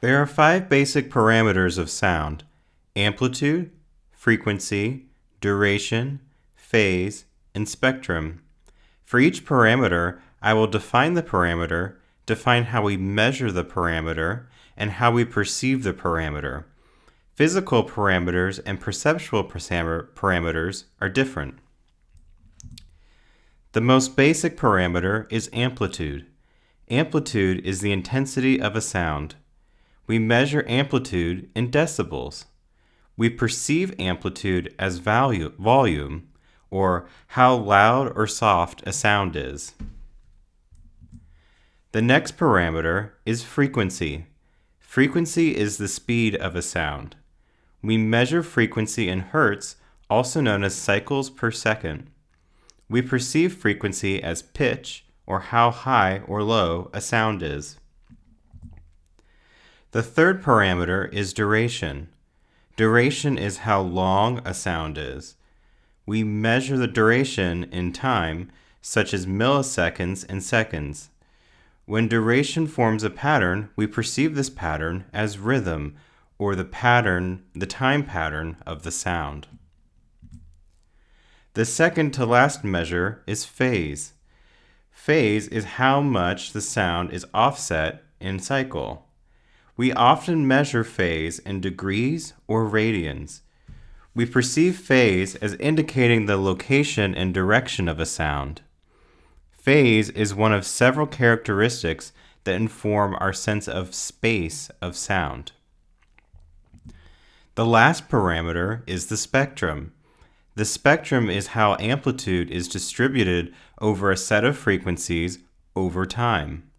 There are five basic parameters of sound amplitude, frequency, duration, phase, and spectrum. For each parameter, I will define the parameter, define how we measure the parameter, and how we perceive the parameter. Physical parameters and perceptual parameters are different. The most basic parameter is amplitude. Amplitude is the intensity of a sound. We measure amplitude in decibels. We perceive amplitude as value, volume, or how loud or soft a sound is. The next parameter is frequency. Frequency is the speed of a sound. We measure frequency in hertz, also known as cycles per second. We perceive frequency as pitch, or how high or low a sound is. The third parameter is duration. Duration is how long a sound is. We measure the duration in time, such as milliseconds and seconds. When duration forms a pattern, we perceive this pattern as rhythm, or the pattern, the time pattern of the sound. The second to last measure is phase. Phase is how much the sound is offset in cycle. We often measure phase in degrees or radians. We perceive phase as indicating the location and direction of a sound. Phase is one of several characteristics that inform our sense of space of sound. The last parameter is the spectrum. The spectrum is how amplitude is distributed over a set of frequencies over time.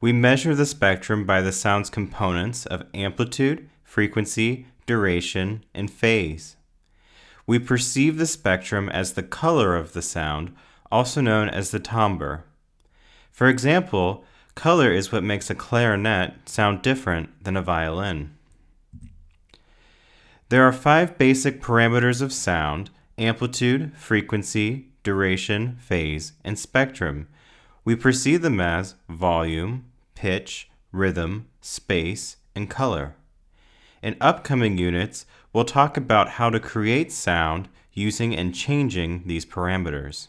We measure the spectrum by the sound's components of amplitude, frequency, duration, and phase. We perceive the spectrum as the color of the sound, also known as the timbre. For example, color is what makes a clarinet sound different than a violin. There are five basic parameters of sound amplitude, frequency, duration, phase, and spectrum. We perceive them as volume, pitch, rhythm, space, and color. In upcoming units, we'll talk about how to create sound using and changing these parameters.